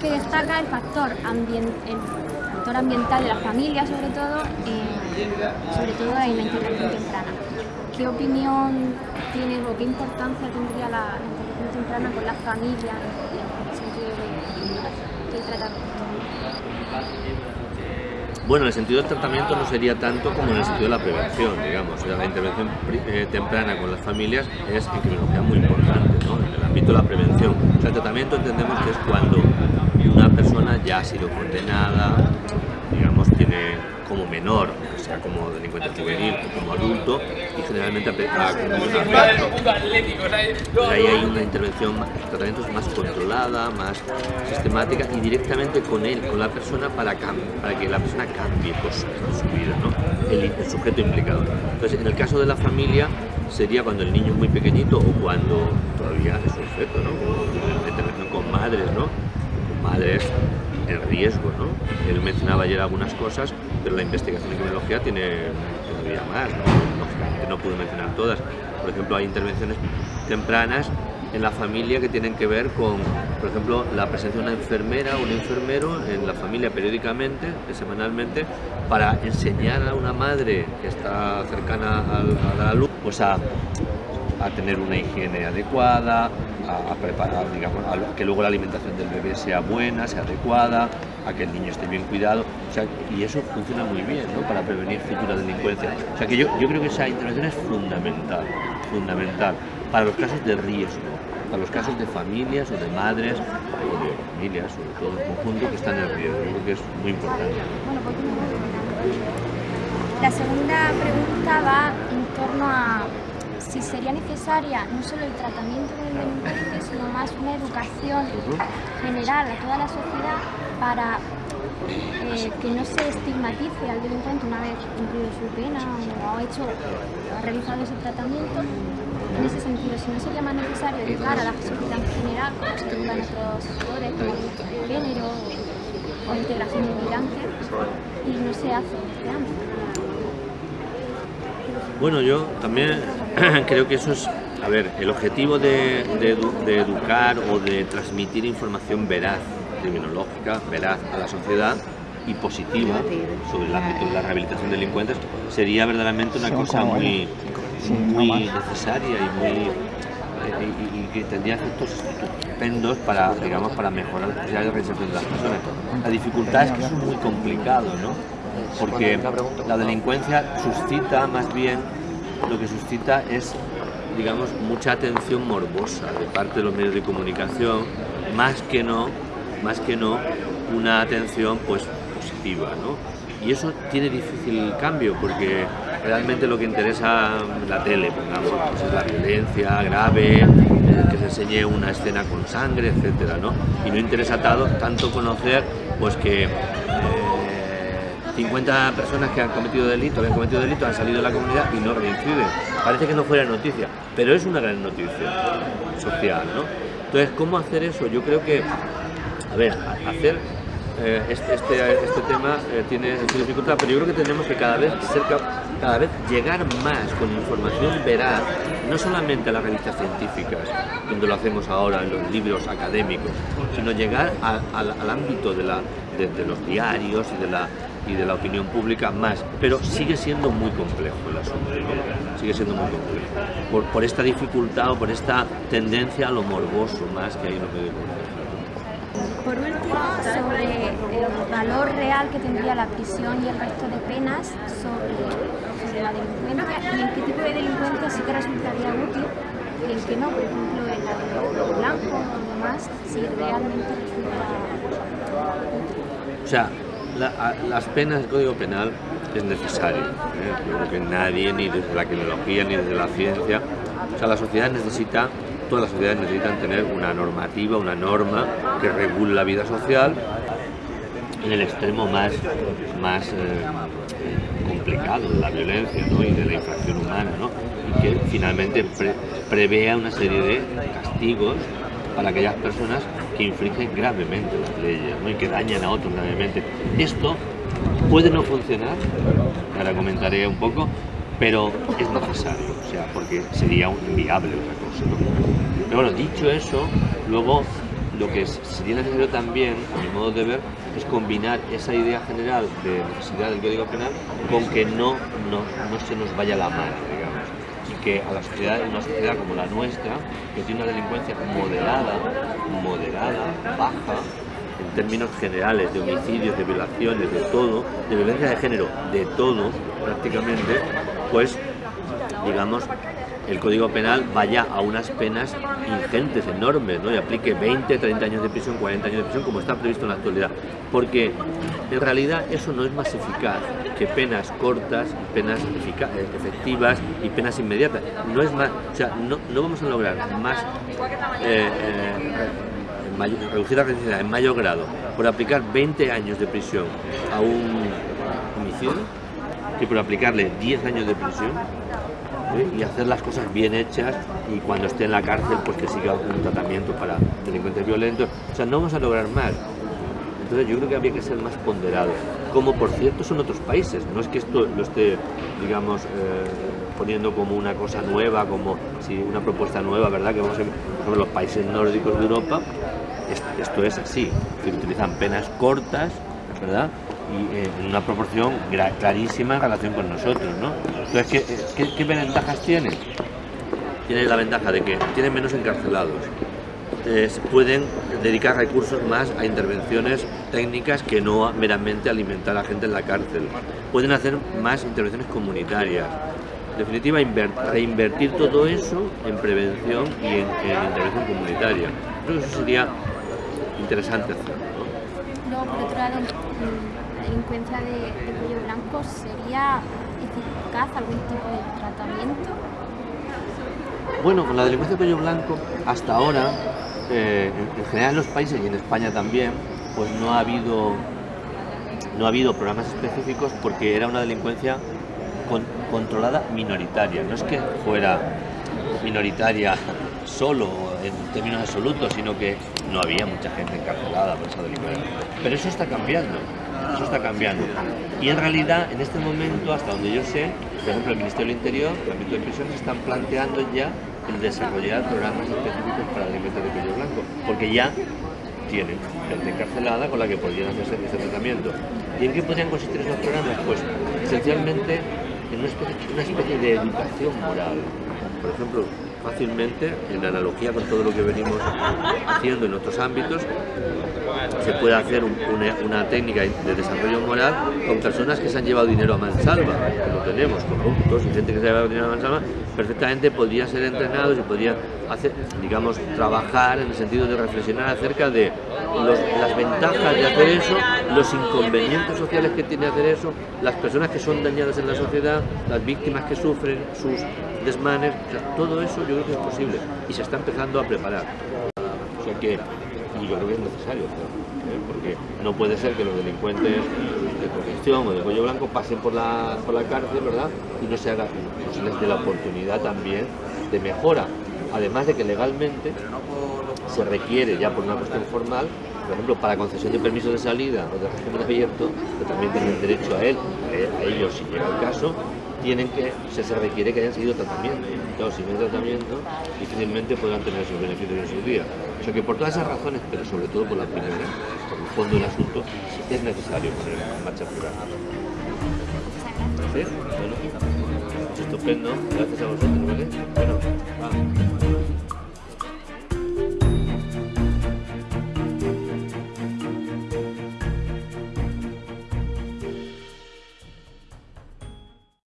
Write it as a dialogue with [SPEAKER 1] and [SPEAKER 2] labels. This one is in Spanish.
[SPEAKER 1] que destaca el factor, ambiental de la familia, sobre todo, eh, sobre todo en la intervención temprana. ¿Qué opinión tiene o qué importancia tendría la, intervención temprana con la familia en el sentido tratamiento?
[SPEAKER 2] Bueno, en el sentido del tratamiento no sería tanto como en el sentido de la prevención, digamos. La intervención eh, temprana con las familias es en muy importante. De la prevención. O sea, el tratamiento entendemos que es cuando una persona ya ha sido condenada, digamos, tiene como menor, o sea, como delincuente juvenil o como adulto, y generalmente ¿no? Pues ahí hay una intervención, tratamientos más controlada, más sistemática y directamente con él, con la persona, para, para que la persona cambie cosas en su vida, ¿no? el, el sujeto implicado. Entonces, en el caso de la familia, sería cuando el niño es muy pequeñito o cuando todavía es un feto, ¿no? La intervención con madres, ¿no? Con madres en riesgo, ¿no? Él mencionaba ayer algunas cosas, pero la investigación en criminología tiene todavía más, ¿no? Lógicamente no puedo mencionar todas. Por ejemplo, hay intervenciones tempranas en la familia que tienen que ver con, por ejemplo, la presencia de una enfermera o un enfermero en la familia periódicamente, eh, semanalmente, para enseñar a una madre que está cercana a la luz, pues a, a tener una higiene adecuada, a, a preparar, digamos, a que luego la alimentación del bebé sea buena, sea adecuada, a que el niño esté bien cuidado, o sea, y eso funciona muy bien, ¿no? Para prevenir futura delincuencia. O sea, que yo, yo creo que esa intervención es fundamental, fundamental, para los casos de riesgo, para los casos de familias o de madres, o de familias, sobre todo en conjunto, que están en riesgo. Yo creo que es muy importante.
[SPEAKER 1] La segunda pregunta va en torno a si sería necesaria no solo el tratamiento del delincuente, sino más una educación general a toda la sociedad para eh, que no se estigmatice al delincuente una vez cumplido su pena o ha hecho o ha realizado ese tratamiento. En ese sentido, si no sería más necesario educar a la sociedad en general, como se educa en otros sectores, como el género o integración inmigrante, y no se hace en este ámbito.
[SPEAKER 2] Bueno, yo también creo que eso es, a ver, el objetivo de, de edu- de educar o de transmitir información veraz, criminológica, veraz a la sociedad y positiva sobre el ámbito de la rehabilitación de delincuentes sería verdaderamente una cosa muy, muy necesaria y muy y, y- que tendría efectos estupendos para, digamos, para mejorar las posibilidades de reinserción de las personas. La dificultad es que es muy complicado, ¿no? Porque la delincuencia suscita más bien, lo que suscita es, digamos, mucha atención morbosa de parte de los medios de comunicación, más que no, más que no una atención pues positiva, ¿no? Y eso tiene difícil cambio porque realmente lo que interesa en la tele, pongamos, pues, es la violencia grave, eh, que se enseñe una escena con sangre, etcétera, ¿no? Y no interesa tanto conocer pues que eh, 50 personas que han cometido delito, habían cometido delito, han salido de la comunidad y no reinciden. Parece que no fuera noticia, pero es una gran noticia social, ¿no? Entonces, ¿cómo hacer eso? Yo creo que, a ver, hacer eh, este, este, este tema eh, tiene su dificultad, pero yo creo que tenemos que cada vez cada vez llegar más con información veraz, no solamente a las revistas científicas, donde lo hacemos ahora en los libros académicos, sino llegar al- ámbito de, la, de, los diarios y de la y de la opinión pública más, pero sigue siendo muy complejo el asunto, sigue siendo muy complejo, por, esta dificultad o por esta tendencia a lo morboso más que hay en de comunicación.
[SPEAKER 1] Por último, sobre el valor real que tendría la prisión y el resto de penas sobre, sobre la delincuencia y en qué tipo de delincuencia sí que resultaría útil y en qué no, por ejemplo, en la de blanco o demás, si realmente resulta
[SPEAKER 2] O sea, la- a- las penas del Código Penal es necesario. ¿eh? Yo creo que nadie, ni desde la criminología, ni desde la ciencia, o sea, la sociedad necesita, todas las sociedades necesitan tener una normativa, una norma que regule la vida social en el extremo más, más eh, complicado de la violencia ¿no? y de la infracción humana, ¿no? y que finalmente pre- prevea una serie de castigos para aquellas personas que infringen gravemente las leyes ¿no? y que dañan a otros gravemente. Esto puede no funcionar, ahora comentaré un poco, pero es necesario, o sea, porque sería un- inviable otra cosa. Pero bueno, dicho eso, Luego, lo que sería necesario también, a mi modo de ver, es combinar esa idea general de necesidad del Código Penal con que no, no, no se nos vaya la mano, digamos. Y que a la sociedad, una sociedad como la nuestra, que tiene una delincuencia moderada, moderada, baja, en términos generales, de homicidios, de violaciones, de todo, de violencia de género, de todo prácticamente, pues digamos el Código Penal vaya a unas penas ingentes, enormes, ¿no? y aplique 20, 30 años de prisión, 40 años de prisión, como está previsto en la actualidad. Porque en realidad eso no es más eficaz que penas cortas, penas eh, efectivas y penas inmediatas. No es más, o sea, no, vamos a lograr más eh, eh, reducir la residencia en mayor grado por aplicar 20 años de prisión a un homicidio que por aplicarle 10 años de prisión y hacer las cosas bien hechas y cuando esté en la cárcel pues que siga un tratamiento para delincuentes violentos. O sea, no vamos a lograr más. Entonces yo creo que habría que ser más ponderado, como por cierto son otros países. No es que esto lo esté, digamos, eh, poniendo como una cosa nueva, como si una propuesta nueva, ¿verdad? Que vamos a ver los países nórdicos de Europa, esto es así, que utilizan penas cortas, ¿verdad? Y eh, en una proporción clarísima en relación con nosotros, ¿no? Entonces, ¿qué, ventajas tiene? Tiene la ventaja de que tienen menos encarcelados, eh, pueden dedicar recursos más a intervenciones técnicas que no meramente alimentar a la gente en la cárcel. Pueden hacer más intervenciones comunitarias. En definitiva, reinvertir todo eso en prevención y en, intervención comunitaria. Creo que eso sería interesante hacerlo.
[SPEAKER 1] La delincuencia de, cuello blanco sería eficaz algún tipo de tratamiento?
[SPEAKER 2] Bueno, con la delincuencia de cuello blanco, hasta ahora, eh, en general en los países y en España también, pues no ha habido no ha habido programas específicos porque era una delincuencia controlada minoritaria. No es que fuera minoritaria solo en términos absolutos, sino que no había mucha gente encarcelada por esa delincuencia. Pero eso está cambiando eso está cambiando. Y en realidad, en este momento, hasta donde yo sé, por ejemplo, el Ministerio del Interior, el ámbito de prisiones, están planteando ya el desarrollar programas específicos para alimentos de cuello blanco, porque ya tienen gente encarcelada con la que podrían hacer ese tratamiento. ¿Y en qué podrían consistir esos programas? Pues esencialmente una especie, una especie de educación moral. Por ejemplo, fácilmente, en analogía con todo lo que venimos haciendo en otros ámbitos, se puede hacer una, técnica de desarrollo moral con personas que se han llevado dinero a mansalva, que lo tenemos, corruptos y gente que se ha llevado dinero a mansalva, perfectamente podrían ser entrenados y podrían hacer, digamos, trabajar en el sentido de reflexionar acerca de las ventajas de hacer eso, los inconvenientes sociales que tiene hacer eso, las personas que son dañadas en la sociedad, las víctimas que sufren sus desmanes, todo eso yo creo que es posible y se está empezando a preparar. O sea que y yo creo que es necesario ¿eh? porque no puede ser que los delincuentes de corrupción o de cuello blanco pasen por la, por la cárcel, ¿verdad? Y no se haga, no se les dé la oportunidad también de mejora. Además de que legalmente se requiere ya por una cuestión formal, por ejemplo, para concesión de permiso de salida o de régimen abierto, que también tienen derecho a él, a ellos si llega el caso, tienen que, se, se requiere que hayan seguido tratamiento. Claro, sin el tratamiento difícilmente podrán tener sus beneficios en su día. O sea que por todas esas razones, pero sobre todo por la primera, por el fondo del asunto, es necesario poner en marcha el programa. ¿Sí? Bueno, estupendo. Gracias a vosotros, ¿vale?